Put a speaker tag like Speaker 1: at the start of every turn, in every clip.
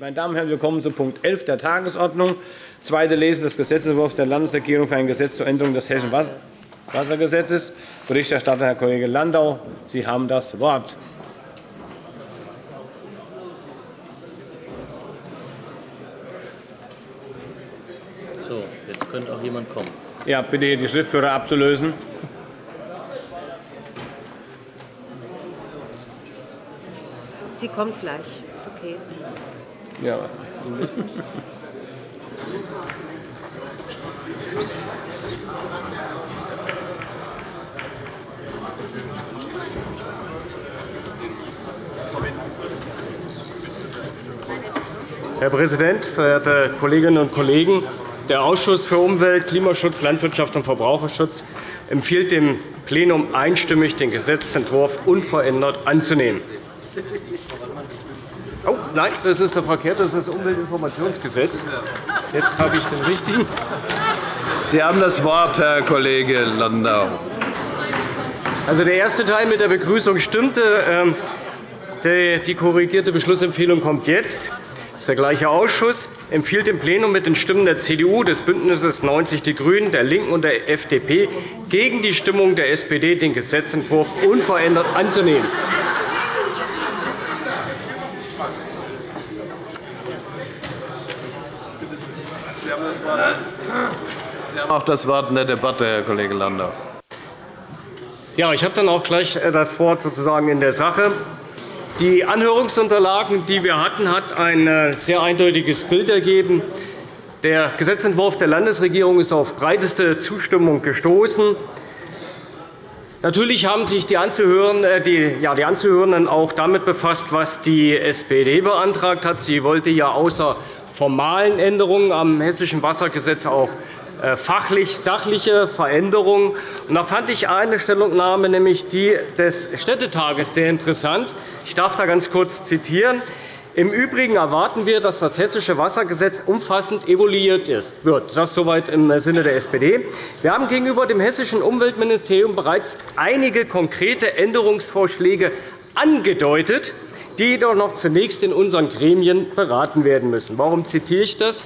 Speaker 1: Meine Damen und Herren, wir kommen zu Punkt 11 der Tagesordnung. Zweite Lesung des Gesetzentwurfs der Landesregierung für ein Gesetz zur Änderung des Hessischen Wassergesetzes. Berichterstatter Herr Kollege Landau. Sie haben das Wort.
Speaker 2: So, jetzt könnte auch jemand kommen.
Speaker 1: Ja, bitte die Schriftführer abzulösen.
Speaker 3: Sie kommt gleich. Ist okay.
Speaker 1: Ja. Herr Präsident, verehrte Kolleginnen und Kollegen! Der Ausschuss für Umwelt, Klimaschutz, Landwirtschaft und Verbraucherschutz empfiehlt dem Plenum einstimmig, den Gesetzentwurf unverändert anzunehmen. Oh, nein, das ist der verkehrte. Das ist das Umweltinformationsgesetz. Jetzt habe ich den richtigen.
Speaker 4: Sie haben das Wort, Herr Kollege Landau.
Speaker 1: Also, der erste Teil mit der Begrüßung stimmte. Ähm, die korrigierte Beschlussempfehlung kommt jetzt. Das ist der gleiche Ausschuss empfiehlt dem Plenum mit den Stimmen der CDU, des BÜNDNisses 90 Die Grünen, der LINKEN und der FDP gegen die Stimmung der SPD den Gesetzentwurf unverändert anzunehmen.
Speaker 4: Sie haben auch das Wort in der Debatte, Herr Kollege Landau.
Speaker 1: Ja, ich habe dann auch gleich äh, das Wort sozusagen in der Sache. Die Anhörungsunterlagen, die wir hatten, hat ein äh, sehr eindeutiges Bild ergeben. Der Gesetzentwurf der Landesregierung ist auf breiteste Zustimmung gestoßen. Natürlich haben sich die, äh, die, ja, die Anzuhörenden auch damit befasst, was die SPD beantragt hat. Sie wollte ja außer formalen Änderungen am Hessischen Wassergesetz auch äh, fachlich sachliche Veränderungen. da fand ich eine Stellungnahme, nämlich die des Städtetages, sehr interessant. Ich darf da ganz kurz zitieren. Im Übrigen erwarten wir, dass das Hessische Wassergesetz umfassend evaluiert wird. Das soweit im Sinne der SPD. Wir haben gegenüber dem Hessischen Umweltministerium bereits einige konkrete Änderungsvorschläge angedeutet, die jedoch noch zunächst in unseren Gremien beraten werden müssen. Warum zitiere ich das?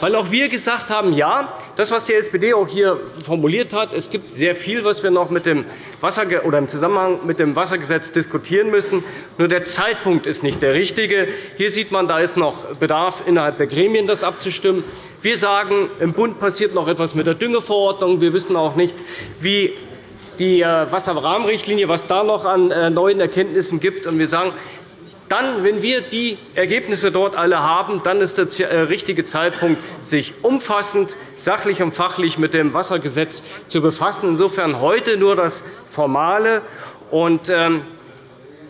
Speaker 1: Weil auch wir gesagt haben, ja, das, was die SPD auch hier formuliert hat, es gibt sehr viel, was wir noch mit dem Wasser oder im Zusammenhang mit dem Wassergesetz diskutieren müssen. Nur der Zeitpunkt ist nicht der richtige. Hier sieht man, da ist noch Bedarf, innerhalb der Gremien das abzustimmen. Wir sagen, im Bund passiert noch etwas mit der Düngeverordnung. Wir wissen auch nicht, wie die äh, Wasserrahmenrichtlinie, was da noch an äh, neuen Erkenntnissen gibt. Wir sagen, dann, wenn wir die Ergebnisse dort alle haben, dann ist der äh, richtige Zeitpunkt, sich umfassend, sachlich und fachlich mit dem Wassergesetz zu befassen. Insofern heute nur das Formale. Und, ähm,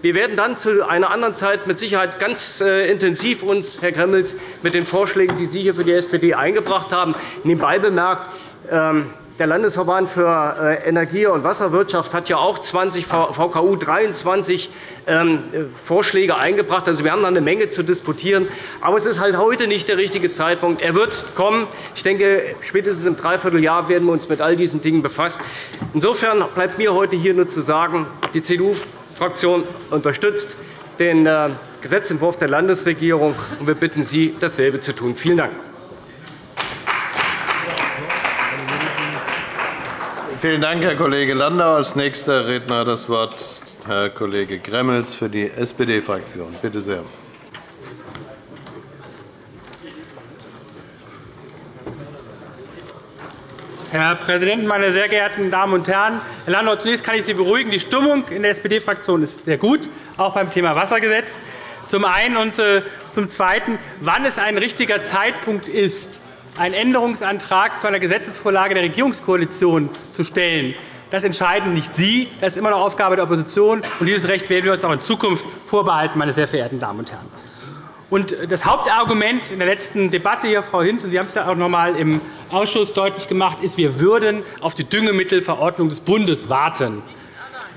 Speaker 1: wir werden dann zu einer anderen Zeit mit Sicherheit ganz äh, intensiv uns, Herr Gremmels, mit den Vorschlägen, die Sie hier für die SPD eingebracht haben, nebenbei bemerkt, ähm, der Landesverband für äh, Energie- und Wasserwirtschaft hat ja auch 20 VKU 23 ähm, Vorschläge eingebracht. Also, wir haben da eine Menge zu diskutieren. Aber es ist halt heute nicht der richtige Zeitpunkt. Er wird kommen. Ich denke, spätestens im Dreivierteljahr werden wir uns mit all diesen Dingen befassen. Insofern bleibt mir heute hier nur zu sagen, die CDU-Fraktion unterstützt den äh, Gesetzentwurf der Landesregierung, und wir bitten Sie, dasselbe zu tun. Vielen Dank.
Speaker 4: Vielen Dank, Herr Kollege Landau. Als nächster Redner hat das Wort Herr Kollege Gremmels für die SPD-Fraktion. Bitte sehr.
Speaker 5: Herr Präsident, meine sehr geehrten Damen und Herren! Herr Landau, zunächst kann ich Sie beruhigen. Die Stimmung in der SPD-Fraktion ist sehr gut, auch beim Thema Wassergesetz. Zum einen und äh, zum Zweiten, wann es ein richtiger Zeitpunkt ist, einen Änderungsantrag zu einer Gesetzesvorlage der Regierungskoalition zu stellen. Das entscheiden nicht Sie. Das ist immer noch Aufgabe der Opposition. Und dieses Recht werden wir uns auch in Zukunft vorbehalten, meine sehr verehrten Damen und Herren. Und das Hauptargument in der letzten Debatte, hier, Frau Hinz, und Sie haben es ja auch noch einmal im Ausschuss deutlich gemacht, ist, wir würden auf die Düngemittelverordnung des Bundes warten.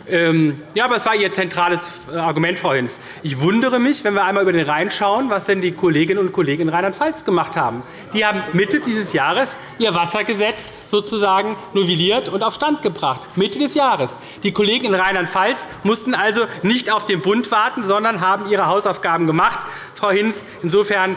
Speaker 5: Ähm, ja, aber es war Ihr zentrales äh, Argument, Hinz. Ich wundere mich, wenn wir einmal über den Rhein schauen, was denn die Kolleginnen und Kollegen in Rheinland-Pfalz gemacht haben. Die haben Mitte dieses Jahres ihr Wassergesetz sozusagen novelliert und auf Stand gebracht. Mitte des Jahres. Die Kollegen in Rheinland-Pfalz mussten also nicht auf den Bund warten, sondern haben ihre Hausaufgaben gemacht. Frau Hinz. Insofern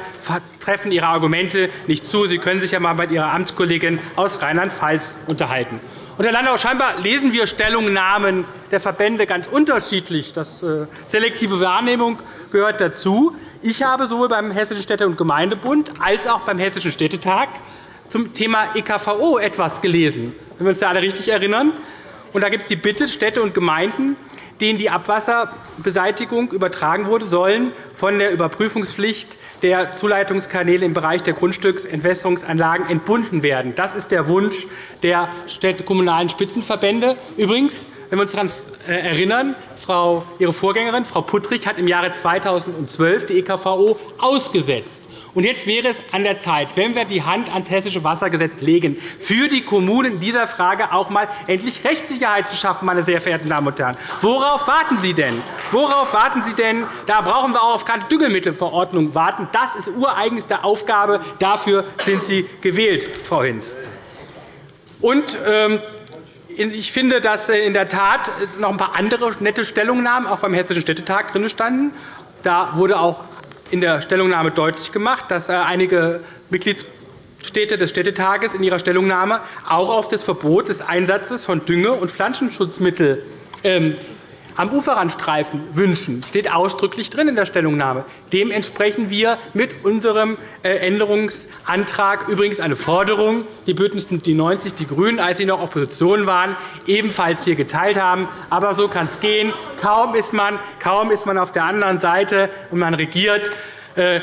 Speaker 5: treffen Ihre Argumente nicht zu. Sie können sich ja einmal mit Ihrer Amtskollegin aus Rheinland-Pfalz unterhalten. Und, Herr Landau, scheinbar lesen wir Stellungnahmen der Verbände ganz unterschiedlich. Das äh, selektive Wahrnehmung gehört dazu. Ich habe sowohl beim Hessischen Städte- und Gemeindebund als auch beim Hessischen Städtetag zum Thema EKVO etwas gelesen, wenn wir uns da alle richtig erinnern. Und da gibt es die Bitte, Städte und Gemeinden, denen die Abwasserbeseitigung übertragen wurde, sollen von der Überprüfungspflicht der Zuleitungskanäle im Bereich der Grundstücksentwässerungsanlagen entbunden werden. Das ist der Wunsch der kommunalen Spitzenverbände. Übrigens, wenn wir uns daran äh, erinnern, Frau, Ihre Vorgängerin, Frau Puttrich, hat im Jahre 2012 die EKVO ausgesetzt. Und jetzt wäre es an der Zeit, wenn wir die Hand ans Hessische Wassergesetz legen, für die Kommunen in dieser Frage auch einmal endlich Rechtssicherheit zu schaffen, meine sehr verehrten Damen und Herren. Worauf warten Sie denn? Worauf warten Sie denn? Da brauchen wir auch auf keine Düngemittelverordnung warten. Das ist ureigenste Aufgabe. Dafür sind Sie gewählt, Frau Hinz. Und, ähm, ich finde, dass in der Tat noch ein paar andere nette Stellungnahmen auch beim Hessischen Städtetag drin standen. Da wurde auch in der Stellungnahme deutlich gemacht, dass äh, einige Mitgliedsstädte des Städtetages in ihrer Stellungnahme auch auf das Verbot des Einsatzes von Dünge- und Pflanzenschutzmitteln ähm, am Uferrandstreifen wünschen. Steht ausdrücklich drin in der Stellungnahme. Dem entsprechen wir mit unserem äh, Änderungsantrag übrigens eine Forderung, die BÜNDNIS die 90 die GRÜNEN, als sie noch Opposition waren, ebenfalls hier geteilt haben. Aber so kann es gehen. Kaum ist, man, kaum ist man auf der anderen Seite und man regiert, äh,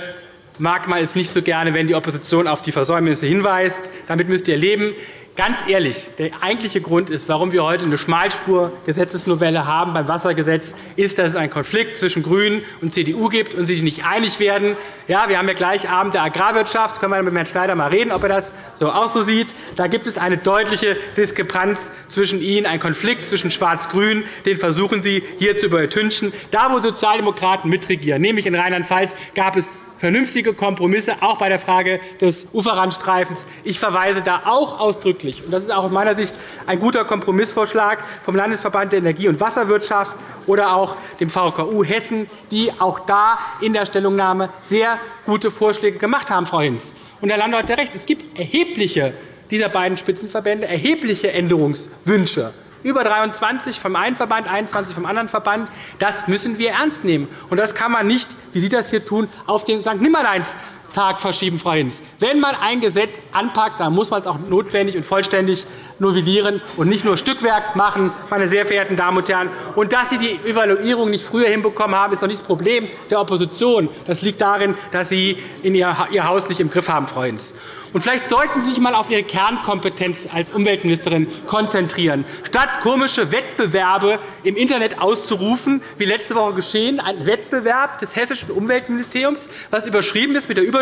Speaker 5: mag man es nicht so gerne, wenn die Opposition auf die Versäumnisse hinweist. Damit müsst ihr leben. Ganz ehrlich, der eigentliche Grund ist, warum wir heute eine Schmalspur-Gesetzesnovelle haben beim Wassergesetz, ist, dass es einen Konflikt zwischen GRÜNEN und CDU gibt und sie sich nicht einig werden. Ja, wir haben ja gleich Abend der Agrarwirtschaft. Können wir mit Herrn Schneider einmal reden, ob er das so auch so sieht. Da gibt es eine deutliche Diskrepanz zwischen Ihnen, einen Konflikt zwischen Schwarz-Grün. Den versuchen Sie hier zu übertünchen. Da, wo Sozialdemokraten mitregieren, nämlich in Rheinland-Pfalz, gab es vernünftige Kompromisse, auch bei der Frage des Uferrandstreifens. Ich verweise da auch ausdrücklich, und das ist auch aus meiner Sicht ein guter Kompromissvorschlag vom Landesverband der Energie- und Wasserwirtschaft oder auch dem VKU Hessen, die auch da in der Stellungnahme sehr gute Vorschläge gemacht haben, Frau Hinz. Und Herr Landau hat recht. Es gibt erhebliche dieser beiden Spitzenverbände erhebliche Änderungswünsche über 23 vom einen Verband, 21 vom anderen Verband. Das müssen wir ernst nehmen. Das kann man nicht, wie Sie das hier tun, auf den St. Nimmerleins Tag verschieben, Frau Hinz. Wenn man ein Gesetz anpackt, dann muss man es auch notwendig und vollständig novellieren und nicht nur Stückwerk machen, meine sehr verehrten Damen und Herren. Und dass Sie die Evaluierung nicht früher hinbekommen haben, ist doch nicht das Problem der Opposition. Das liegt darin, dass Sie Ihr Haus nicht im Griff haben, Frau Hinz. Und vielleicht sollten Sie sich einmal auf Ihre Kernkompetenz als Umweltministerin konzentrieren. Statt komische Wettbewerbe im Internet auszurufen, wie letzte Woche geschehen, ein Wettbewerb des Hessischen Umweltministeriums, was überschrieben ist mit der Überschrift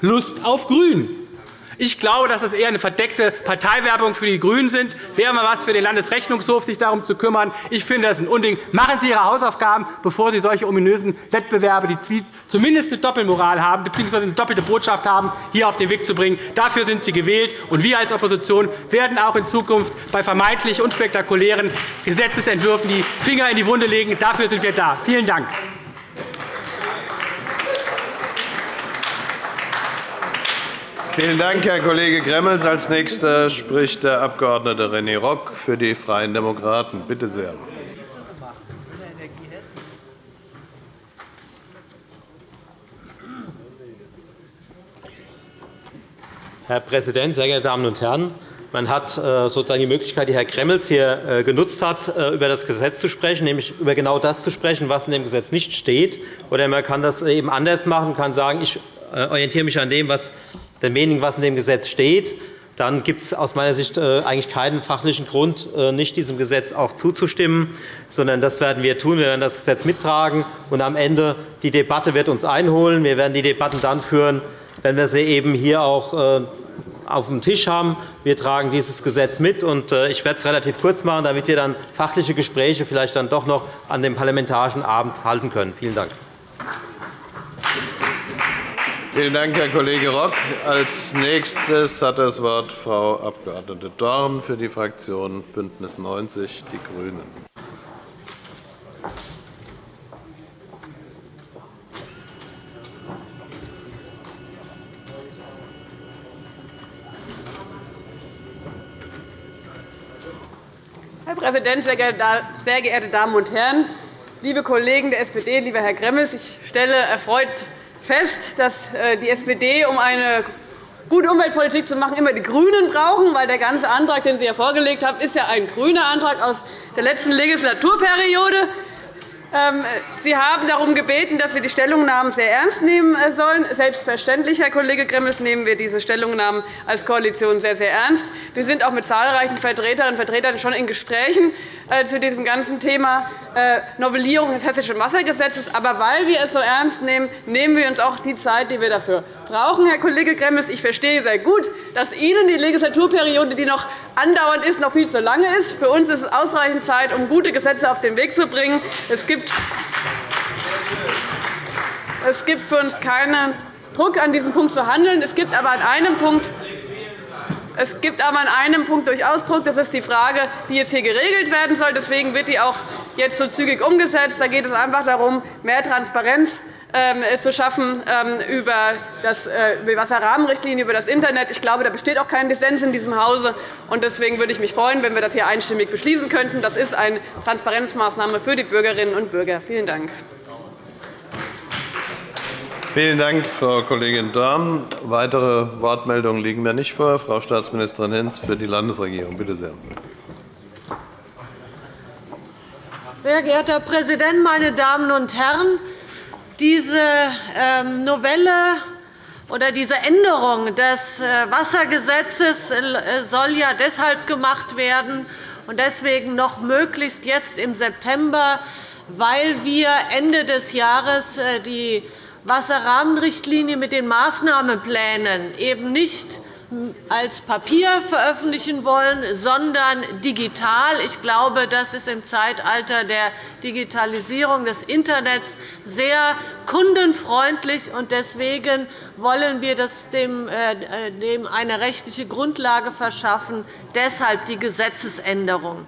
Speaker 5: Lust auf Grün. Ich glaube, dass das eher eine verdeckte Parteiwerbung für die GRÜNEN sind. Wäre mal was für den Landesrechnungshof, sich darum zu kümmern. Ich finde, das ein Unding. Machen Sie Ihre Hausaufgaben, bevor Sie solche ominösen Wettbewerbe, die zumindest eine Doppelmoral haben bzw. eine doppelte Botschaft haben, hier auf den Weg zu bringen. Dafür sind Sie gewählt. Und wir als Opposition werden auch in Zukunft bei vermeintlich unspektakulären Gesetzentwürfen die Finger in die Wunde legen. Dafür sind wir da. Vielen Dank.
Speaker 4: Vielen Dank, Herr Kollege Gremmels. Als Nächster spricht der Abg. René Rock für die Freien Demokraten. Bitte sehr.
Speaker 6: Herr Präsident, sehr geehrte Damen und Herren! Man hat äh, sozusagen die Möglichkeit, die Herr Gremmels hier äh, genutzt hat, äh, über das Gesetz zu sprechen, nämlich über genau das zu sprechen, was in dem Gesetz nicht steht. Oder man kann das eben anders machen, kann sagen, ich orientiere mich an dem, was der wenigen, was in dem Gesetz steht, dann gibt es aus meiner Sicht äh, eigentlich keinen fachlichen Grund, äh, nicht diesem Gesetz auch zuzustimmen, sondern das werden wir tun. Wir werden das Gesetz mittragen, und am Ende die Debatte wird uns einholen. Wir werden die Debatten dann führen, wenn wir sie eben hier auch äh, auf dem Tisch haben. Wir tragen dieses Gesetz mit, und ich werde es relativ kurz machen, damit wir dann fachliche Gespräche vielleicht dann doch noch an dem parlamentarischen Abend halten können. Vielen Dank.
Speaker 4: Vielen Dank, Herr Kollege Rock. Als nächstes hat das Wort Frau Abg. Dorn für die Fraktion Bündnis 90, die Grünen.
Speaker 7: Herr Präsident, sehr geehrte Damen und Herren! Liebe Kollegen der SPD, lieber Herr Gremmels, ich stelle erfreut fest, dass äh, die SPD, um eine gute Umweltpolitik zu machen, immer die GRÜNEN brauchen, weil der ganze Antrag, den Sie hier vorgelegt haben, ist ja ein grüner Antrag aus der letzten Legislaturperiode. Ähm, Sie haben darum gebeten, dass wir die Stellungnahmen sehr ernst nehmen äh, sollen. Selbstverständlich, Herr Kollege Gremmels, nehmen wir diese Stellungnahmen als Koalition sehr, sehr ernst. Wir sind auch mit zahlreichen Vertreterinnen und Vertretern schon in Gesprächen äh, zu diesem ganzen Thema äh, Novellierung des Hessischen Wassergesetzes. Aber weil wir es so ernst nehmen, nehmen wir uns auch die Zeit, die wir dafür brauchen, Herr Kollege Gremmels. Ich verstehe sehr gut, dass Ihnen die Legislaturperiode, die noch andauernd ist, noch viel zu lange ist. Für uns ist es ausreichend Zeit, um gute Gesetze auf den Weg zu bringen. Es gibt es gibt für uns keinen Druck, an diesem Punkt zu handeln. Es gibt aber an einem Punkt es gibt aber an einem Punkt durchaus Druck. Das ist die Frage, die jetzt hier geregelt werden soll. Deswegen wird die auch jetzt so zügig umgesetzt. Da geht es einfach darum, mehr Transparenz zu schaffen ähm, über äh, die Wasserrahmenrichtlinie, über das Internet. Ich glaube, da besteht auch kein Dissens in diesem Hause. Deswegen würde ich mich freuen, wenn wir das hier einstimmig beschließen könnten. Das ist eine Transparenzmaßnahme für die Bürgerinnen und Bürger. Vielen Dank.
Speaker 4: Vielen Dank, Frau Kollegin Dorn. Weitere Wortmeldungen liegen mir nicht vor. Frau Staatsministerin Hinz für die Landesregierung. Bitte sehr.
Speaker 8: Sehr geehrter Herr Präsident, meine Damen und Herren! Diese ähm, Novelle oder diese Änderung des äh, Wassergesetzes äh, soll ja deshalb gemacht werden und deswegen noch möglichst jetzt im September, weil wir Ende des Jahres äh, die Wasserrahmenrichtlinie mit den Maßnahmenplänen eben nicht als Papier veröffentlichen wollen, sondern digital. Ich glaube, das ist im Zeitalter der Digitalisierung des Internets sehr kundenfreundlich. Deswegen wollen wir dem äh, eine rechtliche Grundlage verschaffen, deshalb die Gesetzesänderung.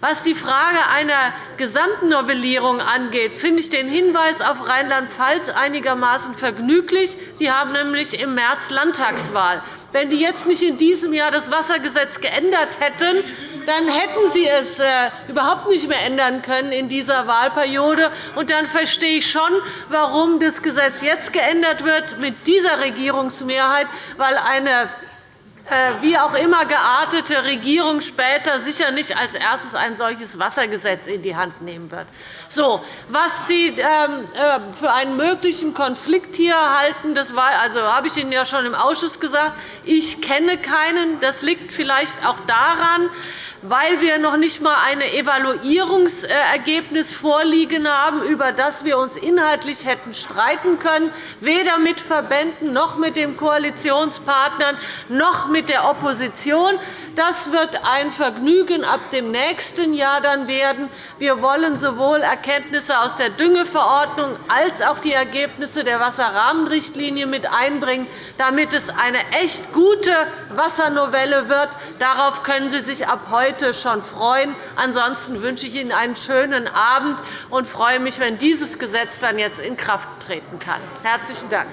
Speaker 8: Was die Frage einer Gesamtnovellierung angeht, finde ich den Hinweis auf Rheinland-Pfalz einigermaßen vergnüglich. Sie haben nämlich im März Landtagswahl. Wenn die jetzt nicht in diesem Jahr das Wassergesetz geändert hätten, dann hätten Sie es äh, überhaupt nicht mehr ändern können in dieser Wahlperiode. Und dann verstehe ich schon, warum das Gesetz jetzt geändert wird mit dieser Regierungsmehrheit, weil eine wie auch immer geartete Regierung später sicher nicht als erstes ein solches Wassergesetz in die Hand nehmen wird. So, was Sie ähm, äh, für einen möglichen Konflikt hier halten, das war, also, habe ich Ihnen ja schon im Ausschuss gesagt. Ich kenne keinen. Das liegt vielleicht auch daran, weil wir noch nicht einmal ein Evaluierungsergebnis vorliegen haben, über das wir uns inhaltlich hätten streiten können, weder mit Verbänden noch mit den Koalitionspartnern noch mit der Opposition. Das wird ein Vergnügen ab dem nächsten Jahr dann werden. Wir wollen sowohl Erkenntnisse aus der Düngeverordnung als auch die Ergebnisse der Wasserrahmenrichtlinie mit einbringen, damit es eine echt gute Wassernovelle wird. Darauf können Sie sich ab heute heute schon freuen. Ansonsten wünsche ich Ihnen einen schönen Abend und freue mich, wenn dieses Gesetz dann jetzt in Kraft treten kann. – Herzlichen Dank.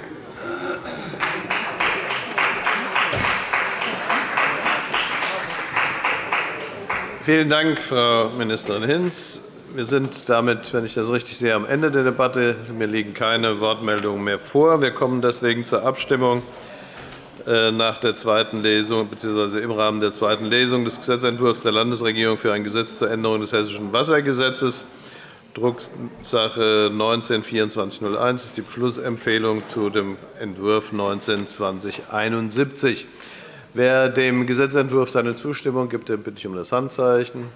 Speaker 4: Vielen Dank, Frau Ministerin Hinz. Wir sind damit, wenn ich das richtig sehe, am Ende der Debatte. Mir liegen keine Wortmeldungen mehr vor. Wir kommen deswegen zur Abstimmung. Äh, nach der zweiten Lesung bzw. im Rahmen der zweiten Lesung des Gesetzentwurfs der Landesregierung für ein Gesetz zur Änderung des Hessischen Wassergesetzes, Drucksache 19-2401 ist die Beschlussempfehlung zu dem Entwurf 19-2071. Wer dem Gesetzentwurf seine Zustimmung gibt, den bitte ich um das Handzeichen.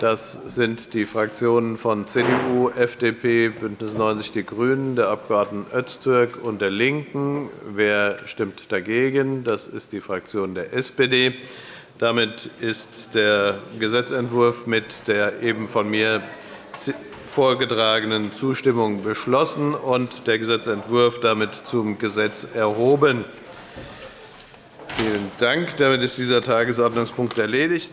Speaker 4: Das sind die Fraktionen von CDU, FDP, BÜNDNIS 90 die GRÜNEN, der Abg. Öztürk und der LINKEN. Wer stimmt dagegen? Das ist die Fraktion der SPD. Damit ist der Gesetzentwurf mit der eben von mir vorgetragenen Zustimmung beschlossen und der Gesetzentwurf damit zum Gesetz erhoben. Vielen Dank. Damit ist dieser Tagesordnungspunkt erledigt.